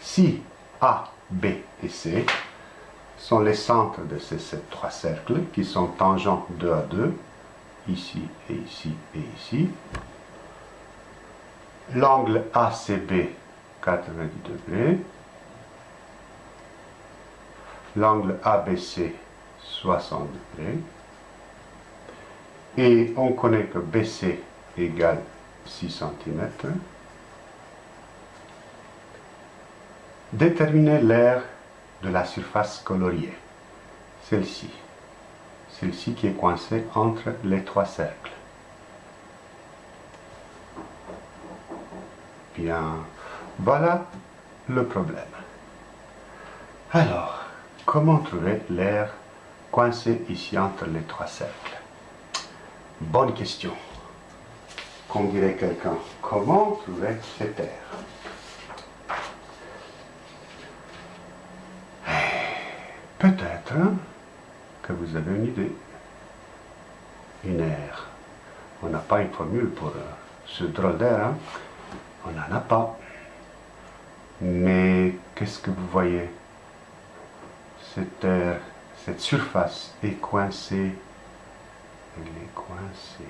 Si A, B et C sont les centres de ces, trois cercles qui sont tangents 2 à 2, ici et ici et ici, l'angle ACB 90 degrés, l'angle ABC 60 degrés, et on connaît que BC égale 6 cm. Déterminer l'aire de la surface coloriée, celle-ci, celle-ci qui est coincée entre les trois cercles. Bien, voilà le problème. Alors, comment trouver l'air coincé ici entre les trois cercles? Bonne question. Comme dirait quelqu'un, comment trouver cette air Peut-être que vous avez une idée. Une aire. On n'a pas une formule pour euh, ce drôle d'air. Hein? On n'en a pas. Mais qu'est-ce que vous voyez? Cette aire, cette surface est coincée. Elle est coincée.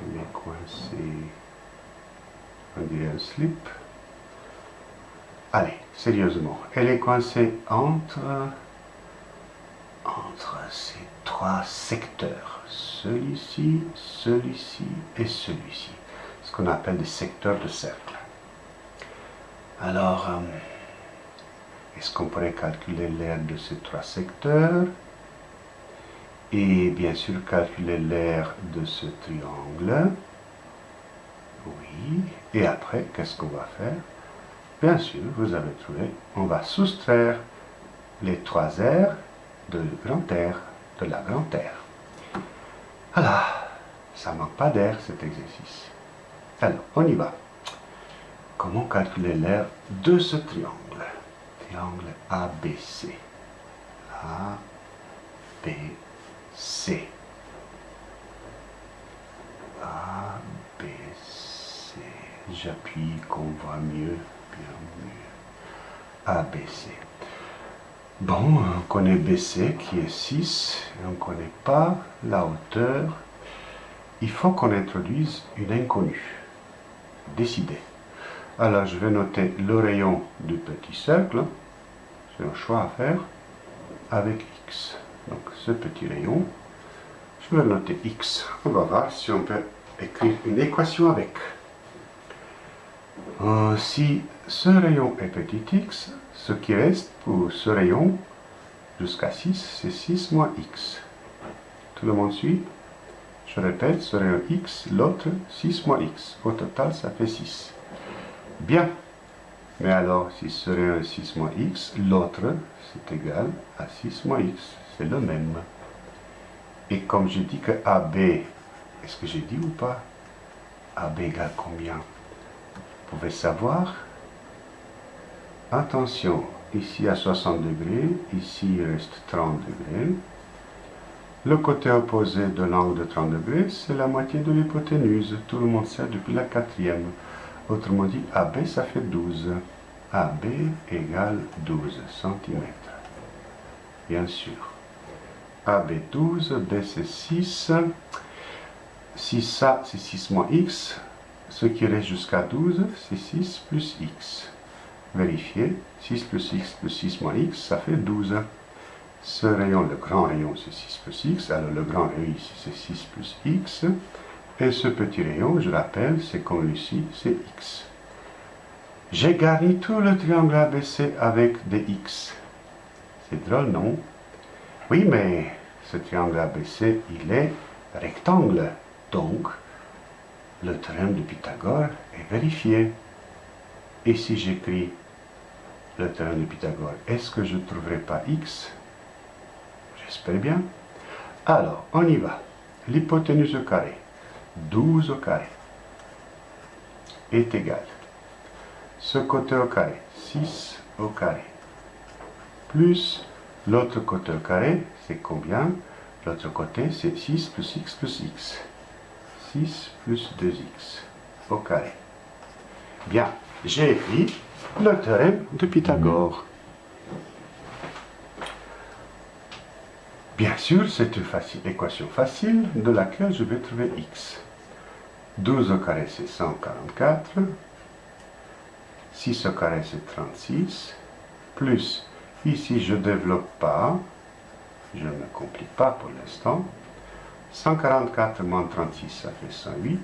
Elle est coincée. On dirait un slip. Allez, sérieusement, elle est coincée entre, entre ces trois secteurs. Celui-ci, celui-ci et celui-ci. Ce qu'on appelle des secteurs de cercle. Alors, euh, est-ce qu'on pourrait calculer l'aire de ces trois secteurs Et bien sûr, calculer l'aire de ce triangle? Oui. Et après, qu'est-ce qu'on va faire? Bien sûr, vous avez trouvé, on va soustraire les trois aires de grand air, de la grande air. Voilà, ça manque pas d'air cet exercice. Alors, on y va. Comment calculer l'air de ce triangle? Triangle ABC. ABC. ABC. J'appuie qu'on voit mieux. ABC. Bon, on connaît BC qui est 6, et on ne connaît pas la hauteur. Il faut qu'on introduise une inconnue. Décider. Alors, je vais noter le rayon du petit cercle. C'est un choix à faire avec X. Donc, ce petit rayon, je vais noter X. On va voir si on peut écrire une équation avec. Euh, si ce rayon est petit x, ce qui reste pour ce rayon jusqu'à 6, c'est 6 moins x. Tout le monde suit? Je répète, ce rayon x, l'autre 6 moins x. Au total, ça fait 6. Bien. Mais alors, si ce rayon est 6 moins x, l'autre, c'est égal à 6 moins x. C'est le même. Et comme j'ai dit que AB, est-ce que j'ai dit ou pas? AB égale combien? Vous pouvez savoir Attention, ici à 60 degrés, ici il reste 30 degrés. Le côté opposé de l'angle de 30 degrés, c'est la moitié de l'hypoténuse. Tout le monde sait depuis la quatrième. Autrement dit, AB, ça fait 12. AB égale 12 cm. Bien sûr. AB 12, B c'est 6. Si ça, c'est 6 moins x, ce qui reste jusqu'à 12, c'est 6 plus x. Vérifier. 6 plus x plus 6 moins x, ça fait 12. Ce rayon, le grand rayon, c'est 6 plus x. Alors le grand rayon ici, c'est 6 plus x. Et ce petit rayon, je rappelle, c'est comme ici, c'est x. J'ai garni tout le triangle ABC avec des x. C'est drôle, non? Oui, mais ce triangle ABC, il est rectangle. Donc, le théorème de Pythagore est vérifié. Et si j'écris le terrain de Pythagore, est-ce que je ne trouverai pas x? J'espère bien. Alors, on y va. L'hypoténuse au carré, 12 au carré, est égal. Ce côté au carré, 6 au carré, plus l'autre côté au carré, c'est combien? L'autre côté, c'est 6 plus x plus x. 6 plus 2x au carré. Bien. j'ai écrit le théorème de Pythagore. Bien sûr, c'est une équation facile de laquelle je vais trouver x. 12 au carré, c'est 144. 6 au carré, c'est 36. Plus, ici, je ne développe pas. Je ne complique pas pour l'instant. 144 moins 36, ça fait 108.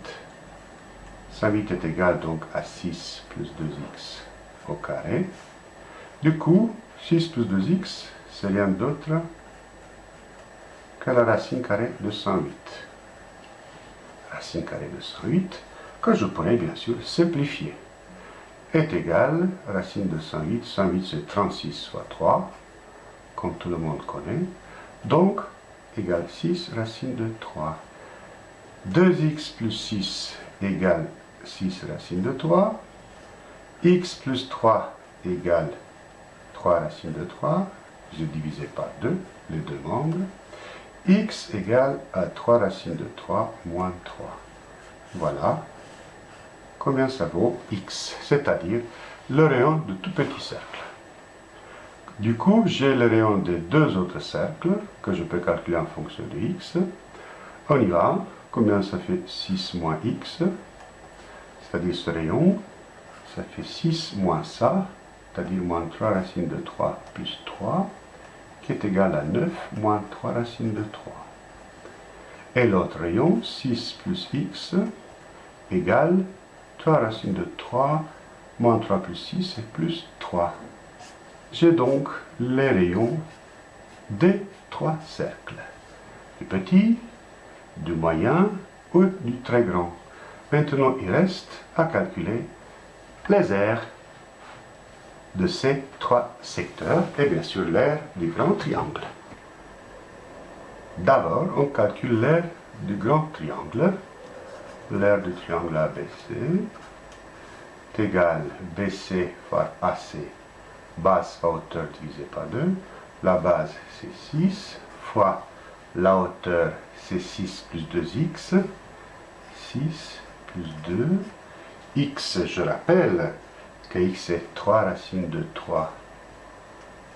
108 est égal donc à 6 plus 2x carré. Du coup, 6 plus 2x, c'est rien d'autre que la racine carrée de 108. Racine carrée de 108, que je pourrais bien sûr simplifier, est égal, racine de 108, 108 c'est 36 fois 3, comme tout le monde connaît, donc égale 6 racine de 3. 2x plus 6 égale 6 racine de 3. X plus 3 égale 3 racine de 3. Je divisé par 2, les deux membres. x égale à 3 racine de 3 moins 3. Voilà combien ça vaut x, c'est-à-dire le rayon de tout petit cercle. Du coup, j'ai le rayon des deux autres cercles que je peux calculer en fonction de x. On y va. Combien ça fait 6 moins x C'est-à-dire ce rayon, ça fait 6 moins ça, c'est-à-dire moins 3 racines de 3 plus 3, qui est égal à 9 moins 3 racines de 3. Et l'autre rayon, 6 plus x, égale 3 racines de 3 moins 3 plus 6 et plus 3. J'ai donc les rayons des trois cercles. Du petit, du moyen ou du très grand. Maintenant, il reste à calculer les aires de ces trois secteurs et bien sûr l'aire du grand triangle. D'abord, on calcule l'aire du grand triangle. L'aire du triangle ABC est égal BC fois AC base fois hauteur divisé par 2. La base, c'est 6, fois la hauteur, c'est 6 plus 2x. 6 plus 2. X, je rappelle que x est 3 racines de 3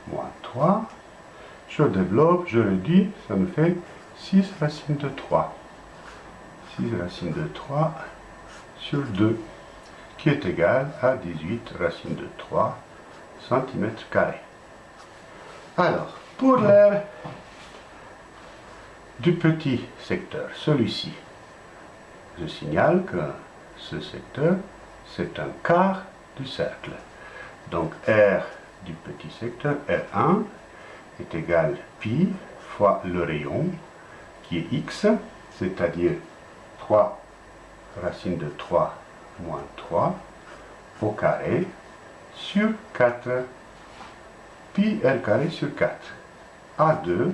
moins 3. Je développe, je réduis, ça me fait 6 racines de 3. 6 racines de 3 sur 2, qui est égal à 18 racines de 3 cm Alors, pour l'air du petit secteur, celui-ci, je signale que ce secteur, c'est un quart du cercle. Donc R du petit secteur, R1, est égal pi fois le rayon, qui est x, c'est-à-dire 3 racine de 3 moins 3 au carré, sur 4 pi r carré sur 4 A2,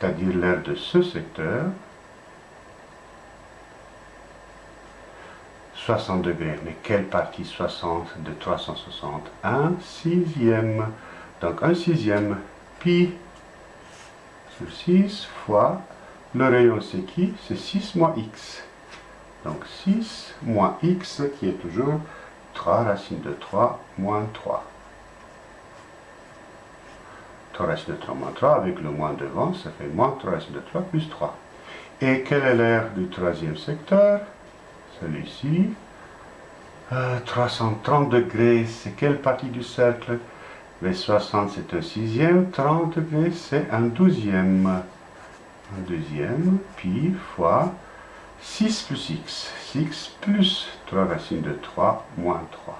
c'est-à-dire l'aire de ce secteur, 60 degrés. Mais quelle partie 60 de 360 Un sixième. Donc un sixième pi sur 6 fois le rayon c'est qui? C'est 6 moins x. Donc 6 moins x qui est toujours 3 racine de 3 moins 3. 3 racine de 3 moins 3, avec le moins devant, ça fait moins 3 racine de 3 plus 3. Et quelle est l'aire du troisième secteur? Celui-ci. 330 euh, degrés, c'est quelle partie du cercle? Les 60, c'est un sixième. 30 degrés, c'est un douzième. Un deuxième, pi fois 6 plus x. 6 plus 3 racines de 3 moins 3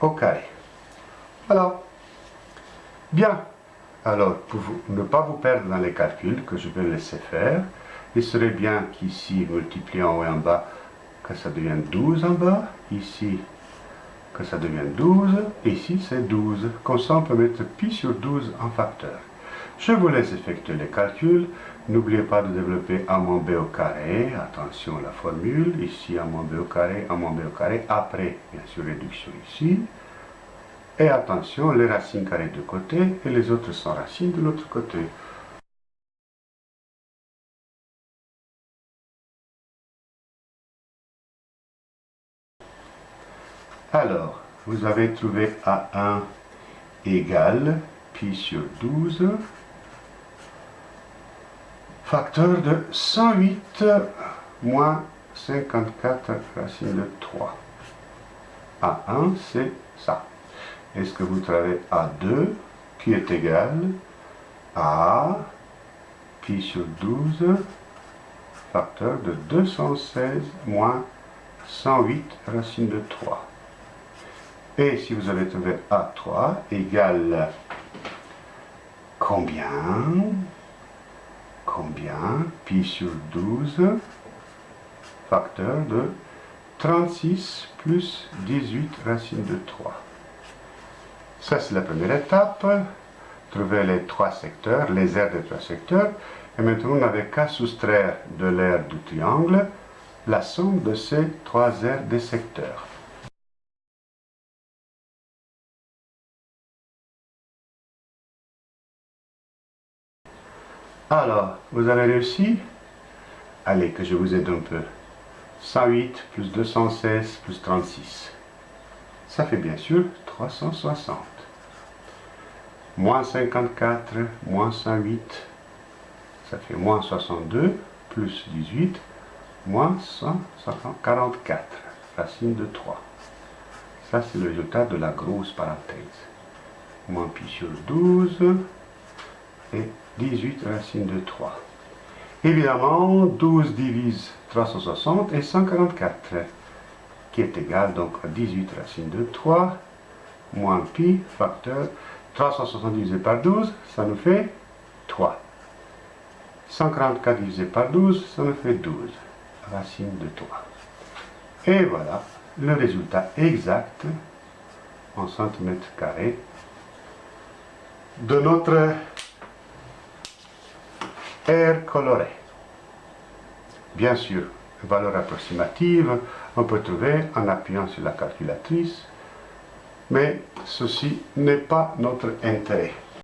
au carré. Voilà. Bien. Alors, pour ne pas vous perdre dans les calculs que je vais laisser faire, il serait bien qu'ici, multiplié en haut et en bas, que ça devienne 12 en bas. Ici, que ça devienne 12. Ici, c'est 12. Comme ça, on peut mettre pi sur 12 en facteur. Je vous laisse effectuer les calculs. N'oubliez pas de développer a moins b au carré. Attention à la formule. Ici, a moins b au carré, a moins b au carré. Après, bien sûr, réduction ici. Et attention, les racines carrées de côté et les autres sans racines de l'autre côté. Alors, vous avez trouvé A1 égale pi sur 12, facteur de 108 moins 54 racine de 3. A1, c'est ça. Est-ce que vous trouvez A2 qui est égal à pi sur 12 facteur de 216 moins 108 racine de 3. Et si vous avez trouvé A3 égale combien? Combien? Pi sur 12 facteur de 36 plus 18 racine de 3. Ça, c'est la première étape. Trouver les trois secteurs, les aires des trois secteurs. Et maintenant, on n'avait qu'à soustraire de l'aire du triangle la somme de ces trois aires des secteurs. Alors, vous avez réussi? Allez, que je vous aide un peu. 108 plus 216 plus 36. Ça fait bien sûr 360. Moins 54, moins 108, ça fait moins 62, plus 18, moins 144, racine de 3. Ça, c'est le résultat de la grosse parenthèse. Moins pi sur 12 et 18 racine de 3. Évidemment, 12 divise 360 et 144, qui est égal donc à 18 racine de 3, moins pi, facteur, 360 divisé par 12, ça nous fait 3. 144 divisé par 12, ça nous fait 12, racine de 3. Et voilà le résultat exact en centimètres carrés de notre coloré. Bien sûr, valeur approximative, on peut trouver en appuyant sur la calculatrice, mais ceci n'est pas notre intérêt.